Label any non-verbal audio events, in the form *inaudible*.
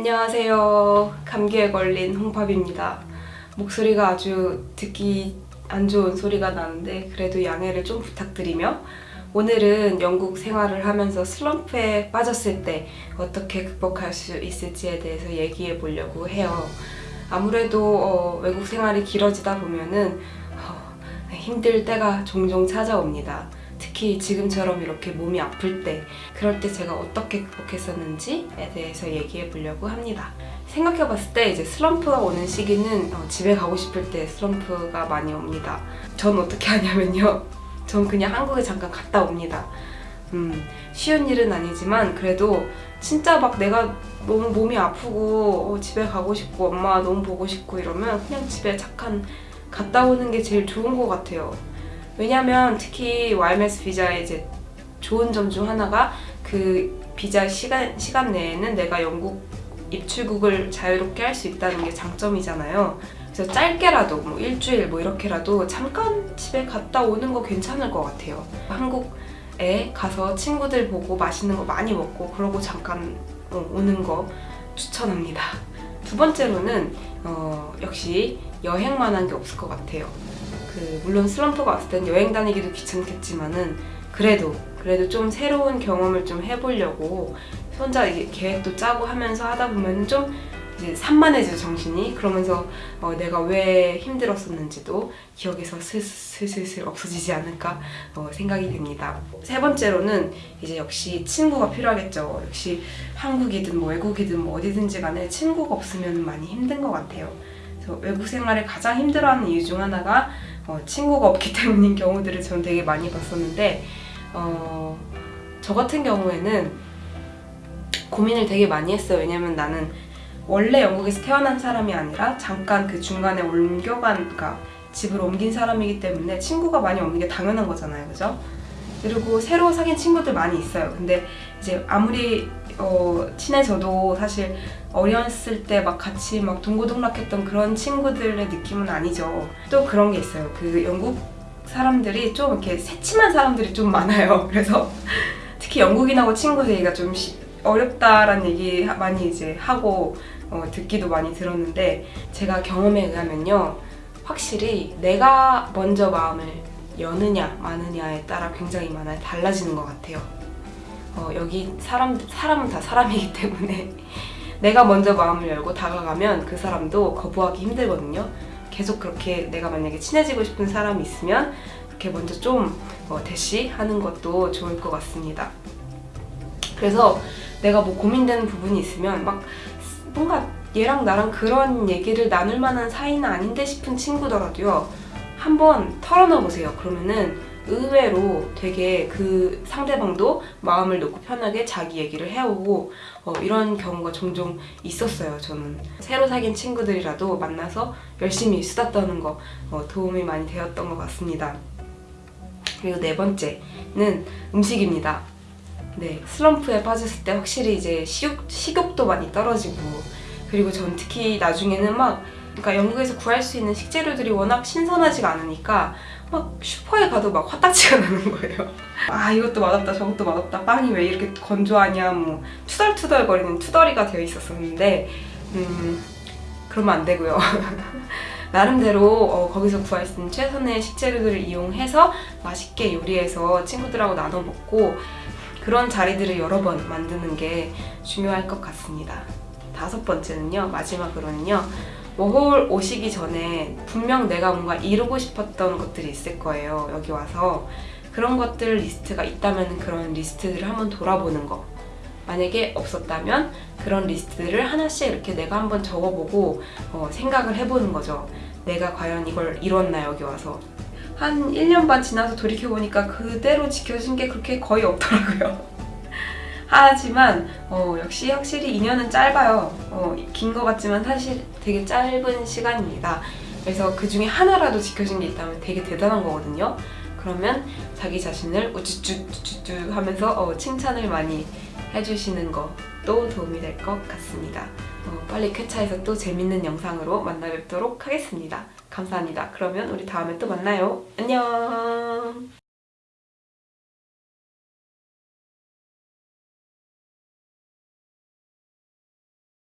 안녕하세요. 감기에 걸린 홍팝입니다. 목소리가 아주 듣기 안 좋은 소리가 나는데 그래도 양해를 좀 부탁드리며 오늘은 영국 생활을 하면서 슬럼프에 빠졌을 때 어떻게 극복할 수 있을지에 대해서 얘기해 보려고 해요. 아무래도 어, 외국 생활이 길어지다 보면은 어, 힘들 때가 종종 찾아옵니다. 특히 지금처럼 이렇게 몸이 아플 때 그럴 때 제가 어떻게 극복했었는지에 대해서 얘기해 보려고 합니다. 생각해 봤을 때 이제 슬럼프가 오는 시기는 어, 집에 가고 싶을 때 슬럼프가 많이 옵니다. 전 어떻게 하냐면요. *laughs* 전 그냥 한국에 잠깐 갔다 옵니다. 음, 쉬운 일은 아니지만 그래도 진짜 막 내가 너무 몸이 아프고 어, 집에 가고 싶고 엄마 너무 보고 싶고 이러면 그냥 집에 잠깐 갔다 오는 게 제일 좋은 것 같아요. 왜냐면 특히 YMS 비자의 이제 좋은 점 중 하나가 그 비자 시간, 시간 내에는 내가 영국 입출국을 자유롭게 할 수 있다는 게 장점이잖아요. 그래서 짧게라도 뭐 일주일 뭐 이렇게라도 잠깐 집에 갔다 오는 거 괜찮을 것 같아요. 한국에 가서 친구들 보고 맛있는 거 많이 먹고 그러고 잠깐 어, 오는 거 추천합니다. 두 번째로는 어, 역시 여행만 한 게 없을 것 같아요. 그 물론 슬럼프가 왔을 땐 여행 다니기도 귀찮겠지만은 그래도 그래도 좀 새로운 경험을 좀 해보려고 혼자 계획도 짜고 하면서 하다 보면 좀 이제 산만해져 정신이 그러면서 어, 내가 왜 힘들었었는지도 기억에서 슬슬슬 없어지지 않을까 어, 생각이 됩니다. 세 번째로는 이제 역시 친구가 필요하겠죠. 역시 한국이든 뭐 외국이든 뭐 어디든지 간에 친구가 없으면 많이 힘든 것 같아요. 외국 생활을 가장 힘들어하는 이유 중 하나가 어, 친구가 없기 *laughs* 때문인 경우들을 저는 되게 많이 봤었는데 어, 저 같은 경우에는 고민을 되게 많이 했어요. 왜냐면 나는 원래 영국에서 태어난 사람이 아니라 잠깐 그 중간에 옮겨간, 그러니까 집을 옮긴 사람이기 때문에 친구가 많이 없는 게 당연한 거잖아요. 그죠? 그리고 새로 사귄 친구들 많이 있어요. 근데 이제 아무리 어, 친해져도 사실 어렸을 때 막 같이 막 동고동락했던 그런 친구들의 느낌은 아니죠. 또 그런 게 있어요. 그 영국 사람들이 좀 이렇게 새침한 사람들이 좀 많아요. *laughs* 그래서 특히 영국인하고 친구 되기가 좀 시, 어렵다라는 얘기 많이 이제 하고 어, 듣기도 많이 들었는데 제가 경험에 의하면요. 확실히 내가 먼저 마음을 여느냐 마느냐에 따라 굉장히 많이 달라지는 것 같아요. 어, 여기 사람, 사람은 다 사람이기 때문에 *laughs* 내가 먼저 마음을 열고 다가가면 그 사람도 거부하기 힘들거든요. 계속 그렇게 내가 만약에 친해지고 싶은 사람이 있으면 그렇게 먼저 좀 어, 대시하는 것도 좋을 것 같습니다. 그래서 내가 뭐 고민되는 부분이 있으면 막 뭔가 얘랑 나랑 그런 얘기를 나눌 만한 사이는 아닌데 싶은 친구더라도요. 한번 털어놔 보세요. 그러면은 의외로 되게 그 상대방도 마음을 놓고 편하게 자기 얘기를 해오고 어, 이런 경우가 종종 있었어요 저는. 새로 사귄 친구들이라도 만나서 열심히 수다 떠는 거 어, 도움이 많이 되었던 것 같습니다. 그리고 네 번째는 음식입니다. 네 슬럼프에 빠졌을 때 확실히 이제 식욕, 식욕도 많이 떨어지고 그리고 전 특히 나중에는 막 그러니까 영국에서 구할 수 있는 식재료들이 워낙 신선하지가 않으니까 막 슈퍼에 가도 막 화딱지가 *laughs* 나는 거예요. 아 이것도 맛없다 저것도 맛없다 빵이 왜 이렇게 건조하냐 뭐 투덜투덜 거리는 투덜이가 되어 있었었는데 음 그러면 안 되고요. *laughs* 나름대로 어, 거기서 구할 수 있는 최선의 식재료들을 이용해서 맛있게 요리해서 친구들하고 나눠 먹고 그런 자리들을 여러 번 만드는 게 중요할 것 같습니다. 다섯 번째는요, 마지막으로는요, 워홀 오시기 전에 분명 내가 뭔가 이루고 싶었던 것들이 있을 거예요. 여기 와서 그런 것들 리스트가 있다면 그런 리스트들을 한번 돌아보는 거 만약에 없었다면 그런 리스트들을 하나씩 이렇게 내가 한번 적어보고 어, 생각을 해보는 거죠. 내가 과연 이걸 이뤘나 여기 와서 한 1년 반 지나서 돌이켜보니까 그대로 지켜진 게 그렇게 거의 없더라고요. 하지만 어, 역시 확실히 2년은 짧아요. 어, 긴 것 같지만 사실 되게 짧은 시간입니다. 그래서 그 중에 하나라도 지켜진 게 있다면 되게 대단한 거거든요. 그러면 자기 자신을 우쭈쭈쭈쭈 하면서 어, 칭찬을 많이 해주시는 것도 도움이 될 것 같습니다. 어, 빨리 쾌차해서 또 재밌는 영상으로 만나 뵙도록 하겠습니다. 감사합니다. 그러면 우리 다음에 또 만나요. 안녕